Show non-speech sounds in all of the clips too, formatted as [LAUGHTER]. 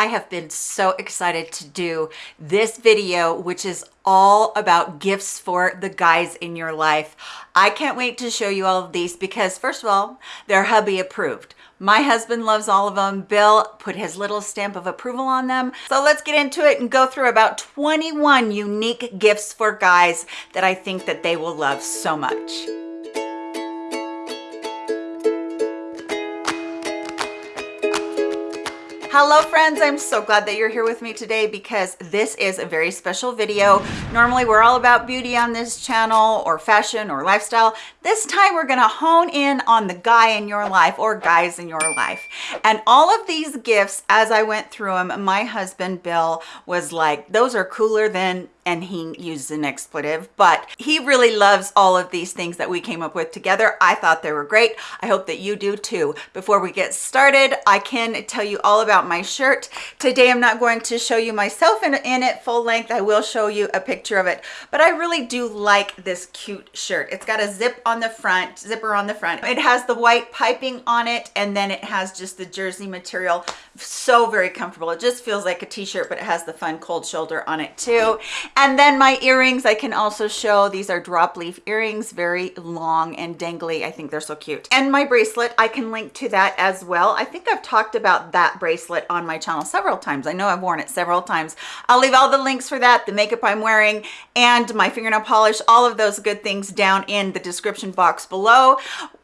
I have been so excited to do this video, which is all about gifts for the guys in your life. I can't wait to show you all of these because first of all, they're hubby approved. My husband loves all of them. Bill put his little stamp of approval on them. So let's get into it and go through about 21 unique gifts for guys that I think that they will love so much. Hello friends, I'm so glad that you're here with me today because this is a very special video. Normally we're all about beauty on this channel or fashion or lifestyle. This time we're gonna hone in on the guy in your life or guys in your life. And all of these gifts, as I went through them, my husband Bill was like, those are cooler than and he used an expletive, but he really loves all of these things that we came up with together. I thought they were great. I hope that you do too. Before we get started, I can tell you all about my shirt. Today, I'm not going to show you myself in, in it full length. I will show you a picture of it, but I really do like this cute shirt. It's got a zip on the front, zipper on the front. It has the white piping on it, and then it has just the jersey material. So very comfortable. It just feels like a t-shirt, but it has the fun cold shoulder on it too. And then my earrings, I can also show, these are drop leaf earrings, very long and dangly. I think they're so cute. And my bracelet, I can link to that as well. I think I've talked about that bracelet on my channel several times. I know I've worn it several times. I'll leave all the links for that, the makeup I'm wearing, and my fingernail polish, all of those good things down in the description box below.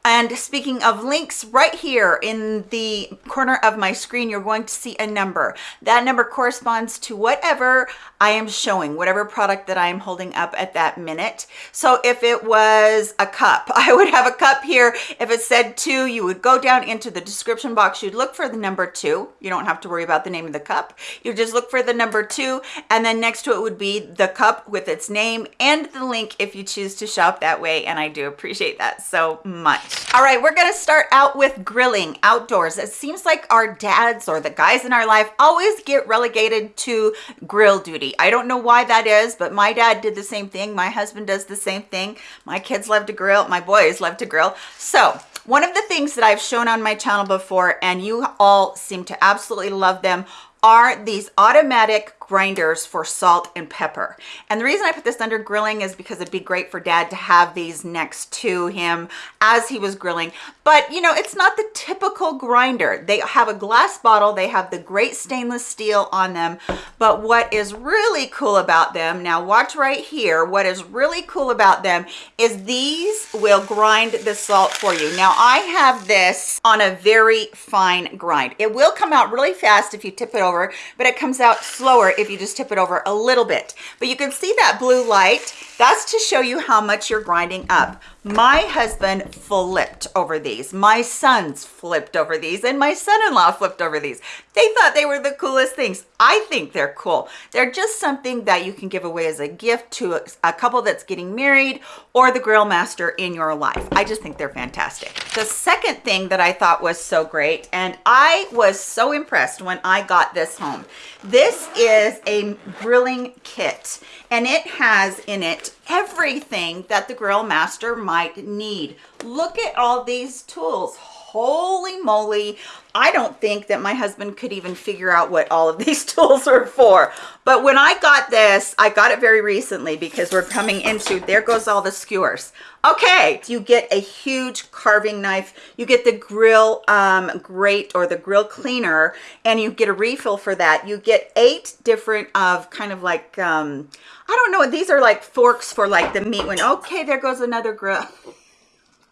And speaking of links, right here in the corner of my screen, you're going to see a number. That number corresponds to whatever I am showing, whatever product that I am holding up at that minute. So if it was a cup, [LAUGHS] I would have a cup here. If it said two, you would go down into the description box. You'd look for the number two. You don't have to worry about the name of the cup. You just look for the number two. And then next to it would be the cup with its name and the link if you choose to shop that way. And I do appreciate that so much. All right, we're gonna start out with grilling outdoors. It seems like our dads or the guys in our life always get relegated to grill duty. I don't know why that is, but my dad did the same thing. My husband does the same thing. My kids love to grill. My boys love to grill. So one of the things that I've shown on my channel before, and you all seem to absolutely love them, are these automatic grinders for salt and pepper. And the reason I put this under grilling is because it'd be great for dad to have these next to him as he was grilling. But you know, it's not the typical grinder. They have a glass bottle, they have the great stainless steel on them. But what is really cool about them, now watch right here, what is really cool about them is these will grind the salt for you. Now I have this on a very fine grind. It will come out really fast if you tip it over, but it comes out slower if you just tip it over a little bit. But you can see that blue light. That's to show you how much you're grinding up. My husband flipped over these. My sons flipped over these and my son-in-law flipped over these. They thought they were the coolest things. I think they're cool. They're just something that you can give away as a gift to a couple that's getting married or the grill master in your life. I just think they're fantastic. The second thing that I thought was so great, and I was so impressed when I got this home. This is a grilling kit and it has in it everything that the grill master might need. Look at all these tools. Holy moly. I don't think that my husband could even figure out what all of [LAUGHS] these tools are for. But when I got this, I got it very recently because we're coming into, there goes all the skewers. Okay, you get a huge carving knife. You get the grill um, grate or the grill cleaner and you get a refill for that. You get eight different of kind of like, um, I don't know, these are like forks for like the meat one. Okay, there goes another grill.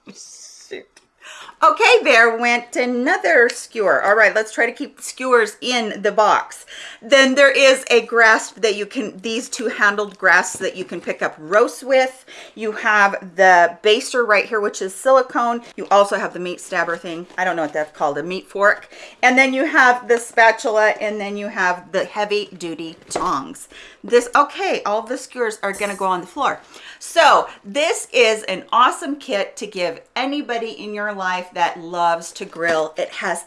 [LAUGHS] Okay, there went another skewer. All right, let's try to keep skewers in the box. Then there is a grasp that you can, these two handled grasps that you can pick up roast with. You have the baster right here, which is silicone. You also have the meat stabber thing. I don't know what that's called, a meat fork. And then you have the spatula, and then you have the heavy duty tongs. This, okay, all the skewers are gonna go on the floor. So this is an awesome kit to give anybody in your life that loves to grill. It has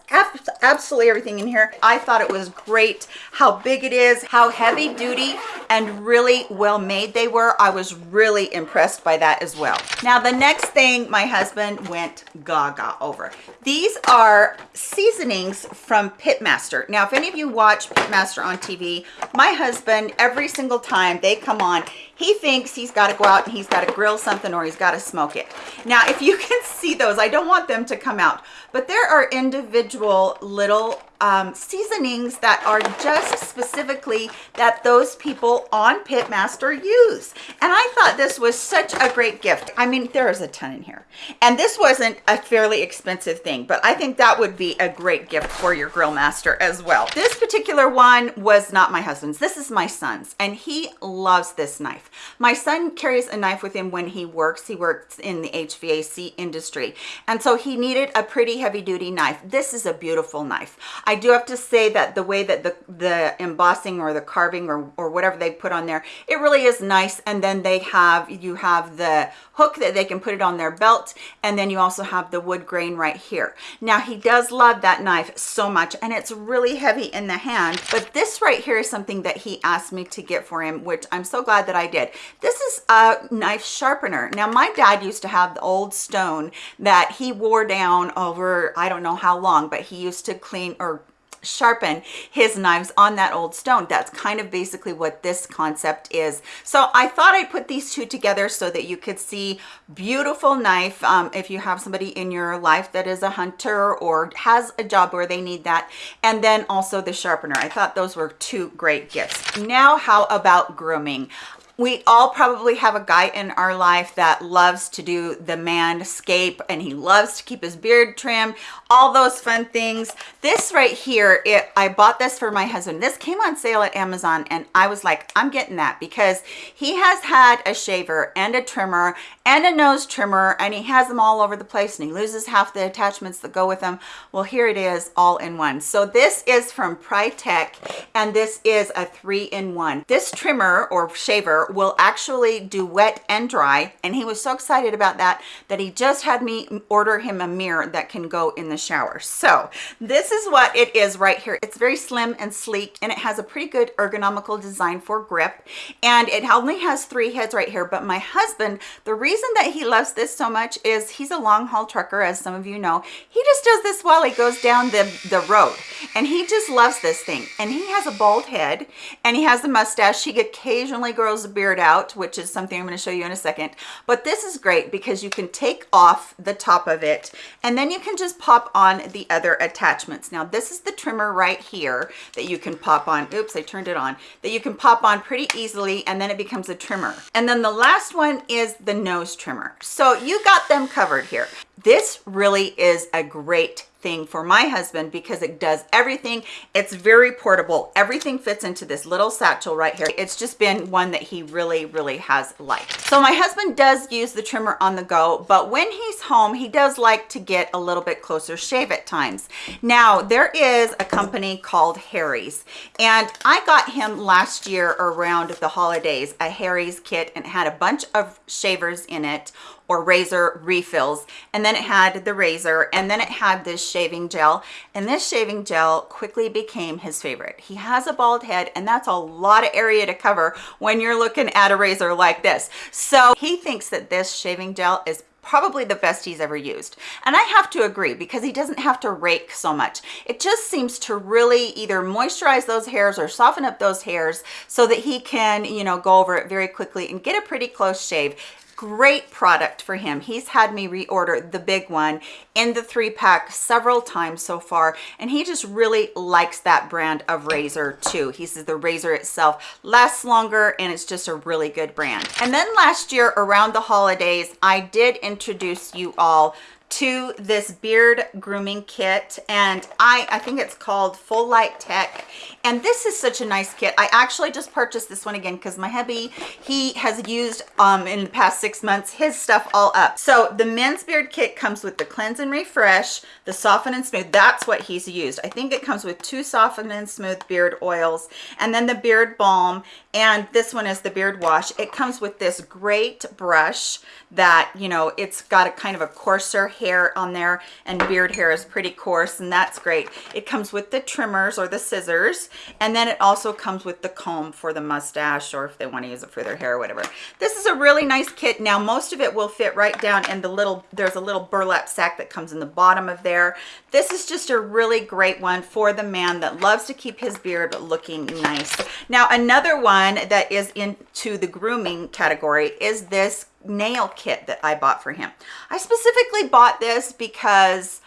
absolutely everything in here. I thought it was great how big it is, how heavy duty and really well made they were. I was really impressed by that as well. Now, the next thing my husband went gaga over. These are seasonings from Pitmaster. Now, if any of you watch Pitmaster on TV, my husband, every single time they come on, he thinks he's got to go out and he's got to grill something or he's got to smoke it. Now, if you [LAUGHS] can see those, I don't want them to come out, but there are individual little um, seasonings that are just specifically that those people on Pitmaster use. And I thought this was such a great gift. I mean, there is a ton in here. And this wasn't a fairly expensive thing, but I think that would be a great gift for your grill master as well. This particular one was not my husband's. This is my son's, and he loves this knife. My son carries a knife with him when he works. He works in the HVAC industry. And so he needed a pretty heavy duty knife. This is a beautiful knife. I do have to say that the way that the, the embossing or the carving or, or whatever they put on there, it really is nice. And then they have, you have the hook that they can put it on their belt. And then you also have the wood grain right here. Now he does love that knife so much and it's really heavy in the hand. But this right here is something that he asked me to get for him, which I'm so glad that I did. This is a knife sharpener. Now my dad used to have the old stone that he wore down over, I don't know how long, but he used to clean or sharpen his knives on that old stone. That's kind of basically what this concept is. So i thought i'd put these two together so that you could see beautiful knife. Um, if you have somebody in your life that is a hunter or has a job where they need that. And then also the sharpener. I thought those were two great gifts. Now how about grooming we all probably have a guy in our life that loves to do the manscape and he loves to keep his beard trim all those fun things. This right here it i bought this for my husband. This came on sale at amazon and i was like i'm getting that because he has had a shaver and a trimmer and a nose trimmer and he has them all over the place and he loses half the attachments that go with them. Well here it is all in one. So this is from Pritech and this is a three-in-one. This trimmer or shaver will actually do wet and dry and he was so excited about that that he just had me order him a mirror that can go in the shower. So this is what it is right here. It's very slim and sleek and it has a pretty good ergonomical design for grip and it only has three heads right here. But my husband the reason that he loves this so much is he's a long haul trucker as some of you know he just does this while he goes down the the road and he just loves this thing and he has a bald head and he has a mustache he occasionally grows a beard out, which is something I'm going to show you in a second. But this is great because you can take off the top of it and then you can just pop on the other attachments. Now this is the trimmer right here that you can pop on. Oops, I turned it on. That you can pop on pretty easily and then it becomes a trimmer. And then the last one is the nose trimmer. So you got them covered here. This really is a great thing for my husband because it does everything. It's very portable. Everything fits into this little satchel right here. It's just been one that he really, really has liked. So my husband does use the trimmer on the go, but when he's home, he does like to get a little bit closer shave at times. Now, there is a company called Harry's, and I got him last year around the holidays, a Harry's kit, and had a bunch of shavers in it or razor refills. And then it had the razor and then it had this shaving gel. And this shaving gel quickly became his favorite. He has a bald head and that's a lot of area to cover when you're looking at a razor like this. So he thinks that this shaving gel is probably the best he's ever used. And i have to agree because he doesn't have to rake so much. It just seems to really either moisturize those hairs or soften up those hairs so that he can you know go over it very quickly and get a pretty close shave great product for him. He's had me reorder the big one in the three pack several times so far and he just really likes that brand of razor too. He says the razor itself lasts longer and it's just a really good brand. And then last year around the holidays i did introduce you all to this beard grooming kit and I, I think it's called Full Light Tech and this is such a nice kit. I actually just purchased this one again because my hubby, he has used um, in the past six months his stuff all up. So the men's beard kit comes with the cleanse and refresh, the soften and smooth. That's what he's used. I think it comes with two soften and smooth beard oils and then the beard balm and this one is the beard wash. It comes with this great brush that, you know, it's got a kind of a coarser hair on there and beard hair is pretty coarse and that's great. It comes with the trimmers or the scissors and then it also comes with the comb for the mustache or if they want to use it for their hair or whatever. This is a really nice kit. Now most of it will fit right down in the little, there's a little burlap sack that comes in the bottom of there. This is just a really great one for the man that loves to keep his beard looking nice. Now another one that is into the grooming category is this nail kit that I bought for him. I specifically bought this because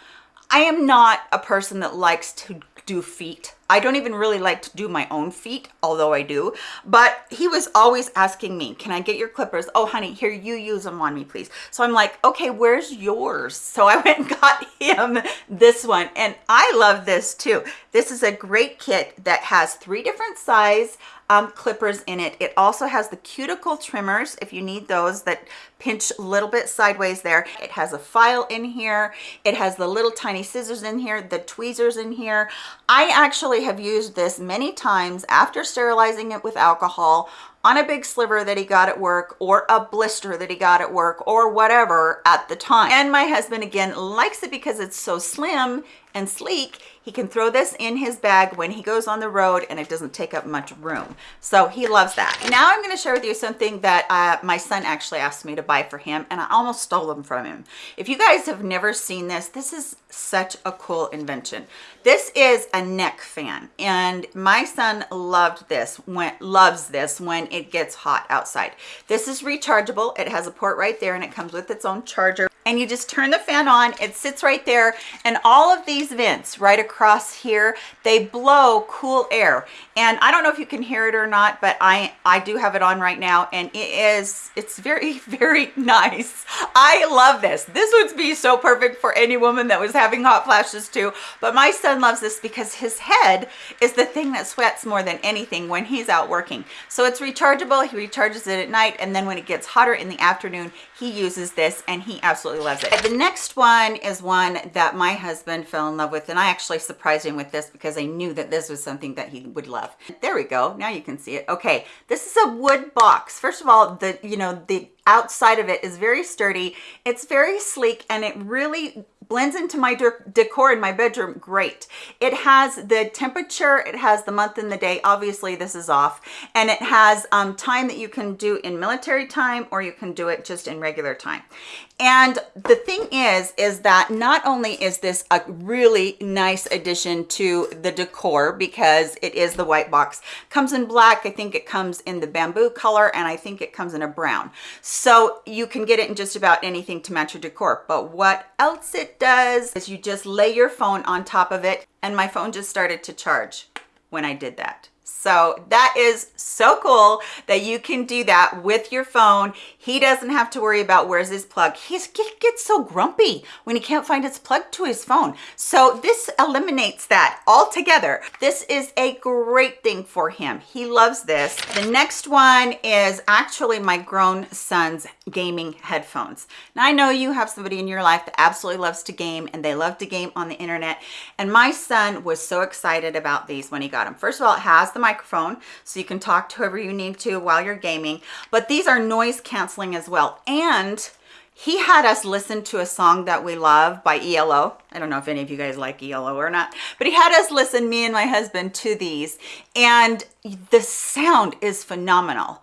I am not a person that likes to do feet. I don't even really like to do my own feet, although I do. But he was always asking me, can I get your clippers? Oh, honey, here, you use them on me, please. So I'm like, okay, where's yours? So I [LAUGHS] went and got him this one. And I love this too. This is a great kit that has three different size um, clippers in it. It also has the cuticle trimmers if you need those that pinch a little bit sideways there. It has a file in here. It has the little tiny scissors in here, the tweezers in here. I actually have used this many times after sterilizing it with alcohol on a big sliver that he got at work or a blister that he got at work or whatever at the time. And my husband again likes it because it's so slim and sleek he can throw this in his bag when he goes on the road and it doesn't take up much room so he loves that now i'm going to share with you something that uh, my son actually asked me to for him and i almost stole them from him. If you guys have never seen this this is such a cool invention. This is a neck fan and my son loved this when loves this when it gets hot outside. This is rechargeable. It has a port right there and it comes with its own charger and you just turn the fan on it sits right there and all of these vents right across here they blow cool air. And i don't know if you can hear it or not but i i do have it on right now and it is it's very [LAUGHS] very nice. I love this. This would be so perfect for any woman that was having hot flashes too but my son loves this because his head is the thing that sweats more than anything when he's out working. So it's rechargeable he recharges it at night and then when it gets hotter in the afternoon he uses this and he absolutely loves it. The next one is one that my husband fell in love with and I actually surprised him with this because I knew that this was something that he would love. There we go. Now you can see it. Okay, this is a wood box. First of all, the you know, the outside of it is very sturdy. It's very sleek and it really blends into my decor in my bedroom great. It has the temperature it has the month and the day. Obviously this is off. And it has um, time that you can do in military time or you can do it just in regular time. And the thing is is that not only is this a really nice addition to the decor because it is the white box comes in black i think it comes in the bamboo color and i think it comes in a brown you can get it in just about anything to match your decor but what else it does is you just lay your phone on top of it and my phone just started to charge when I did that. So that is so cool that you can do that with your phone. He doesn't have to worry about where's his plug. He gets so grumpy when he can't find his plug to his phone. So this eliminates that altogether. This is a great thing for him. He loves this. The next one is actually my grown son's gaming headphones. Now I know you have somebody in your life that absolutely loves to game and they love to game on the internet. And my son was so excited about these when he got them. First of all, it has the microphone so you can talk to whoever you need to while you're gaming but these are noise canceling as well and he had us listen to a song that we love by ELO. I don't know if any of you guys like ELO or not, but he had us listen, me and my husband, to these. And the sound is phenomenal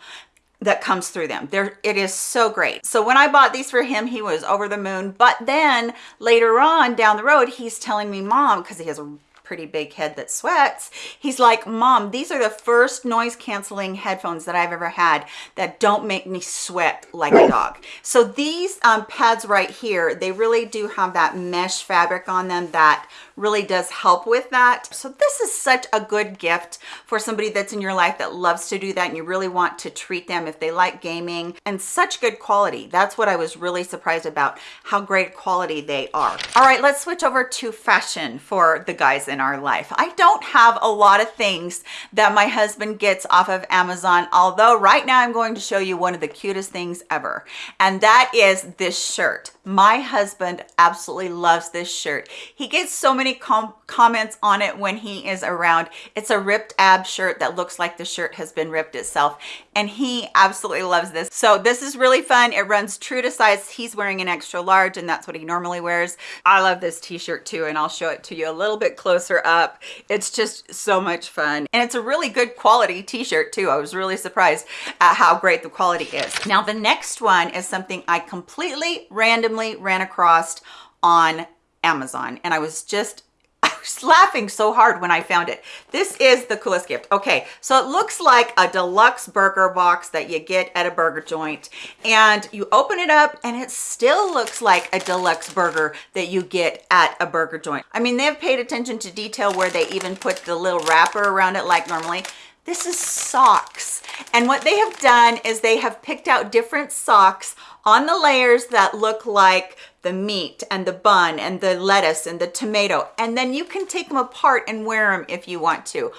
that comes through them. There, it is so great. So when I bought these for him, he was over the moon. But then later on down the road, he's telling me, mom, because he has a pretty big head that sweats. He's like, mom, these are the first noise canceling headphones that I've ever had that don't make me sweat like a dog. So these um, pads right here, they really do have that mesh fabric on them that really does help with that. So this is such a good gift for somebody that's in your life that loves to do that and you really want to treat them if they like gaming and such good quality. That's what I was really surprised about, how great quality they are. All right, let's switch over to fashion for the guys in our life. I don't have a lot of things that my husband gets off of Amazon, although right now I'm going to show you one of the cutest things ever. And that is this shirt. My husband absolutely loves this shirt. He gets so many com comments on it when he is around. It's a ripped ab shirt that looks like the shirt has been ripped itself. And he absolutely loves this. So this is really fun. It runs true to size. He's wearing an extra large and that's what he normally wears. I love this t-shirt too and I'll show it to you a little bit closer up. It's just so much fun. And it's a really good quality t-shirt too. I was really surprised at how great the quality is. Now the next one is something I completely randomly ran across on Amazon and I was just [LAUGHS] laughing so hard when I found it. This is the coolest gift. Okay, so it looks like a deluxe burger box that you get at a burger joint and you open it up and it still looks like a deluxe burger that you get at a burger joint. I mean, they've paid attention to detail where they even put the little wrapper around it like normally. This is socks. And what they have done is they have picked out different socks on the layers that look like the meat and the bun and the lettuce and the tomato. And then you can take them apart and wear them if you want to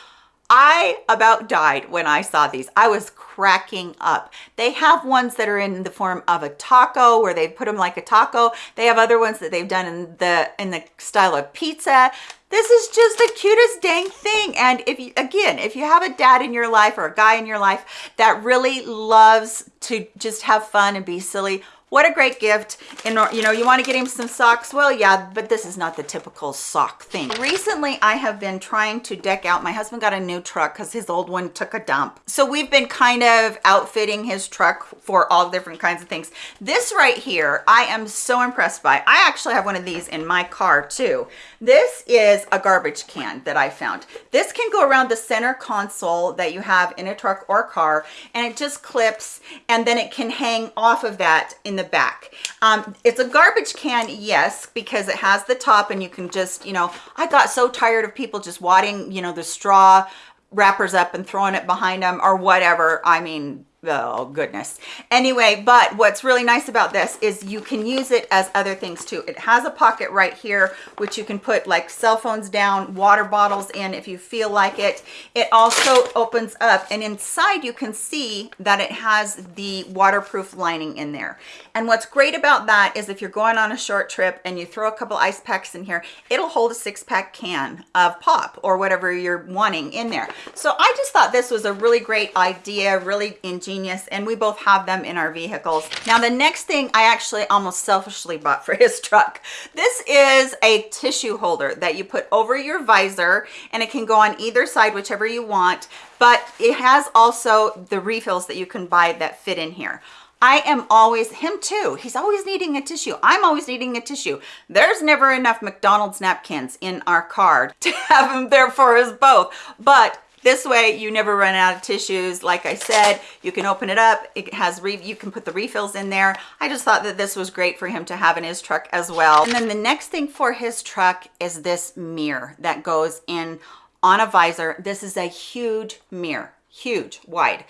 I about died when I saw these. I was cracking up. They have ones that are in the form of a taco where they put them like a taco. They have other ones that they've done in the in the style of pizza. This is just the cutest dang thing. And if you, again, if you have a dad in your life or a guy in your life that really loves to just have fun and be silly, what a great gift. And you know you want to get him some socks? Well yeah but this is not the typical sock thing. Recently i have been trying to deck out my husband got a new truck because his old one took a dump. So we've been kind of outfitting his truck for all different kinds of things. This right here i am so impressed by. I actually have one of these in my car too this is a garbage can that i found this can go around the center console that you have in a truck or car and it just clips and then it can hang off of that in the back. Um, it's a garbage can, yes, because it has the top and you can just, you know, I got so tired of people just wadding, you know, the straw wrappers up and throwing it behind them or whatever. I mean, oh goodness. Anyway but what's really nice about this is you can use it as other things too. It has a pocket right here which you can put like cell phones down water bottles in if you feel like it. It also opens up and inside you can see that it has the waterproof lining in there. And what's great about that is if you're going on a short trip and you throw a couple ice packs in here it'll hold a six pack can of pop or whatever you're wanting in there. So i just thought this was a really great idea really ingenious genius and we both have them in our vehicles now the next thing i actually almost selfishly bought for [LAUGHS] his truck this is a tissue holder that you put over your visor and it can go on either side whichever you want but it has also the refills that you can buy that fit in here I am always, him too, he's always needing a tissue. I'm always needing a tissue. There's never enough McDonald's napkins in our car [LAUGHS] to have him there for us both. But this way you never run out of tissues. Like I said, you can open it up. It has, you can put the refills in there. I just thought that this was great for him to have in his truck as well. And then the next thing for his truck is this mirror that goes in on a visor. This is a huge mirror, huge, wide.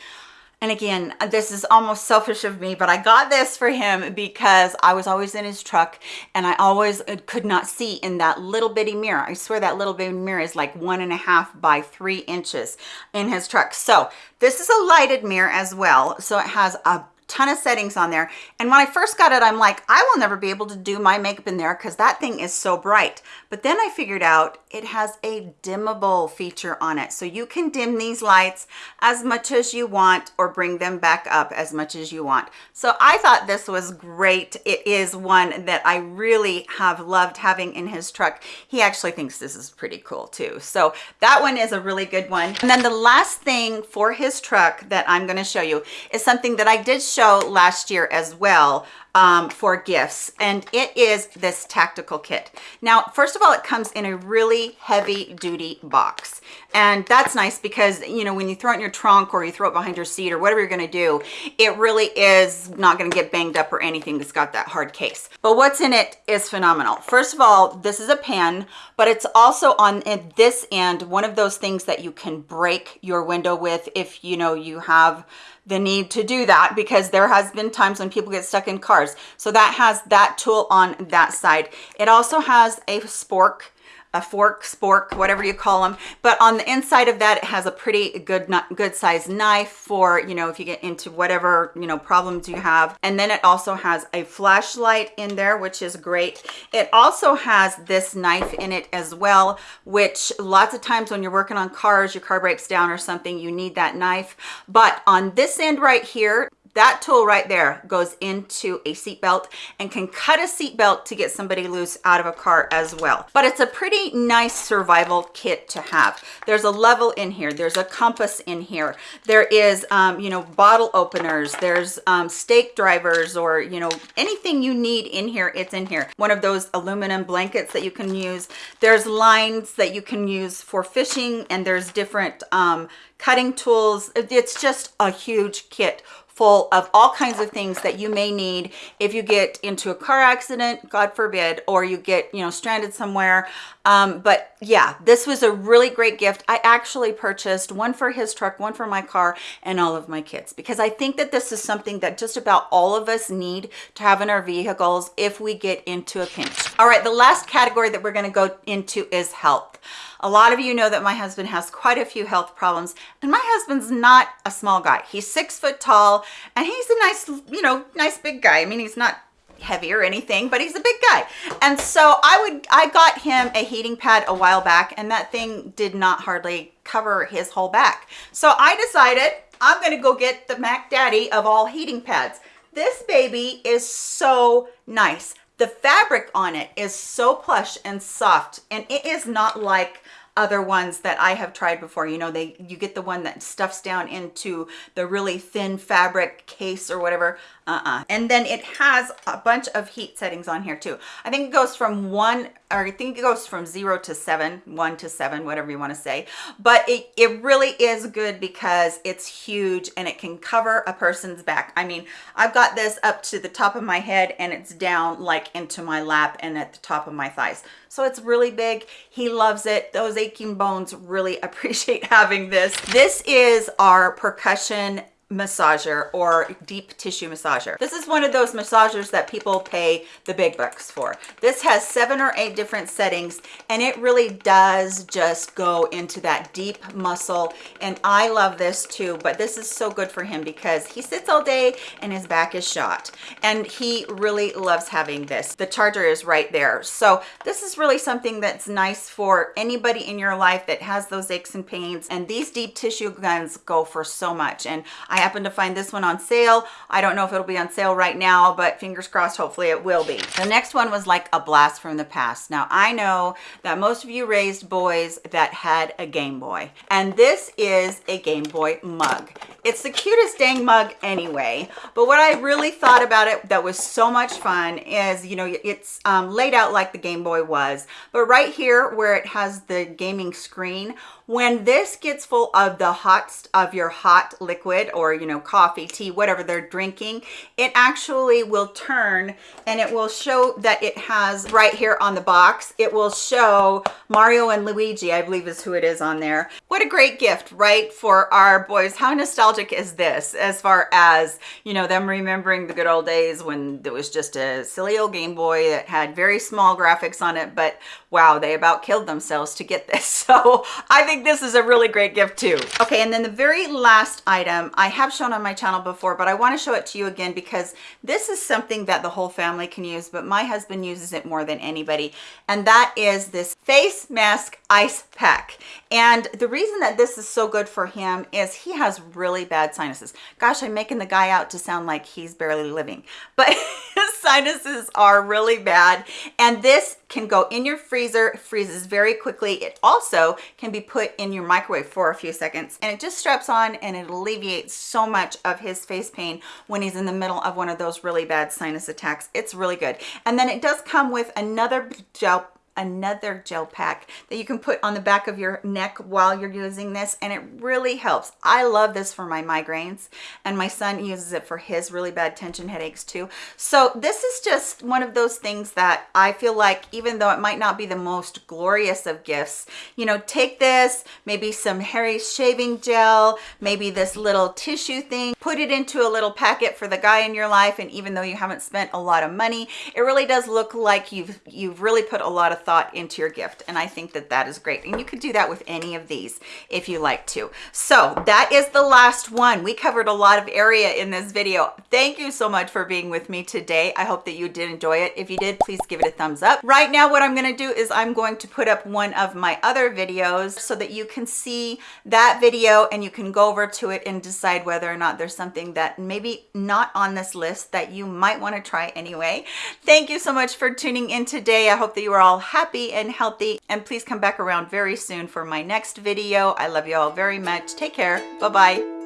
And again, this is almost selfish of me, but I got this for him because I was always in his truck and I always uh, could not see in that little bitty mirror. I swear that little bitty mirror is like one and a half by three inches in his truck. So this is a lighted mirror as well. So it has a ton of settings on there. And when I first got it, I'm like, I will never be able to do my makeup in there because that thing is so bright. But then I figured out it has a dimmable feature on it. So you can dim these lights as much as you want or bring them back up as much as you want. So I thought this was great. It is one that I really have loved having in his truck. He actually thinks this is pretty cool too. So that one is a really good one. And then the last thing for his truck that I'm gonna show you is something that I did show show last year as well um, for gifts and it is this tactical kit. Now, first of all, it comes in a really heavy duty box and that's nice because, you know, when you throw it in your trunk or you throw it behind your seat or whatever you're going to do, it really is not going to get banged up or anything that's got that hard case. But what's in it is phenomenal. First of all, this is a pen, but it's also on this end, one of those things that you can break your window with if, you know, you have the need to do that because there has been times when people get stuck in cars. So that has that tool on that side. It also has a spork a fork, spork, whatever you call them. But on the inside of that, it has a pretty good, good size knife for, you know, if you get into whatever, you know, problems you have. And then it also has a flashlight in there, which is great. It also has this knife in it as well, which lots of times when you're working on cars, your car breaks down or something, you need that knife. But on this end right here, that tool right there goes into a seatbelt and can cut a seatbelt to get somebody loose out of a car as well. But it's a pretty nice survival kit to have. There's a level in here. There's a compass in here. There is, um, you know, bottle openers. There's um, stake drivers or, you know, anything you need in here, it's in here. One of those aluminum blankets that you can use. There's lines that you can use for fishing and there's different um, cutting tools. It's just a huge kit full of all kinds of things that you may need if you get into a car accident, God forbid, or you get, you know, stranded somewhere. Um, but yeah, this was a really great gift. I actually purchased one for his truck, one for my car, and all of my kids, because I think that this is something that just about all of us need to have in our vehicles if we get into a pinch. All right, the last category that we're gonna go into is health. A lot of you know that my husband has quite a few health problems and my husband's not a small guy. He's six foot tall and he's a nice, you know, nice big guy. I mean, he's not heavy or anything, but he's a big guy. And so I would, I got him a heating pad a while back and that thing did not hardly cover his whole back. So I decided I'm going to go get the Mac Daddy of all heating pads. This baby is so nice. The fabric on it is so plush and soft and it is not like other ones that I have tried before. You know, they you get the one that stuffs down into the really thin fabric case or whatever. Uh-uh. And then it has a bunch of heat settings on here too. I think it goes from one, or I think it goes from zero to seven, one to seven, whatever you want to say. But it, it really is good because it's huge and it can cover a person's back. I mean, I've got this up to the top of my head and it's down like into my lap and at the top of my thighs. So it's really big. He loves it. Those aching bones really [LAUGHS] appreciate having this. This is our percussion massager or deep tissue massager. This is one of those massagers that people pay the big bucks for. This has seven or eight different settings and it really does just go into that deep muscle and I love this too but this is so good for him because he sits all day and his back is shot and he really loves having this. The charger is right there. So this is really something that's nice for anybody in your life that has those aches and pains and these deep tissue guns go for so much and I I happened to find this one on sale. I don't know if it'll be on sale right now, but fingers crossed, hopefully it will be. The next one was like a blast from the past. Now I know that most of you raised boys that had a Game Boy, and this is a Game Boy mug. It's the cutest dang mug anyway, but what I really thought about it that was so much fun is, you know, it's um, laid out like the Game Boy was, but right here where it has the gaming screen, when this gets full of the hot of your hot liquid or you know coffee tea whatever they're drinking it actually will turn and it will show that it has right here on the box it will show mario and luigi i believe is who it is on there. What a great gift right for our boys. How nostalgic is this as far as you know them remembering the good old days when there was just a silly old game boy that had very small graphics on it but wow they about killed themselves to get this. [LAUGHS] So i think think this is a really great gift too. Okay, and then the very last item I have shown on my channel before, but I want to show it to you again because this is something that the whole family can use, but my husband uses it more than anybody. And that is this face mask ice pack. And the reason that this is so good for him is he has really bad sinuses. Gosh, I'm making the guy out to sound like he's barely living, but [LAUGHS] sinuses are really bad. And this can go in your freezer, freezes very quickly. It also can be put in your microwave for a few seconds and it just straps on and it alleviates so much of his face pain when he's in the middle of one of those really bad sinus attacks. It's really good. And then it does come with another gel another gel pack that you can put on the back of your neck while you're using this and it really helps. I love this for my migraines and my son uses it for his really bad tension headaches too. So this is just one of those things that i feel like even though it might not be the most glorious of gifts you know take this maybe some harry's shaving gel maybe this little tissue thing put it into a little packet for the guy in your life and even though you haven't spent a lot of money it really does look like you've you've really put a lot of thought into your gift. And I think that that is great. And you could do that with any of these if you like to. So that is the last one. We covered a lot of area in this video. Thank you so much for being with me today. I hope that you did enjoy it. If you did, please give it a thumbs up. Right now, what I'm gonna do is I'm going to put up one of my other videos so that you can see that video and you can go over to it and decide whether or not there's something that maybe not on this list that you might wanna try anyway. Thank you so much for tuning in today. I hope that you are all happy and healthy and please come back around very soon for my next video. I love you all very much. Take care. Bye-bye.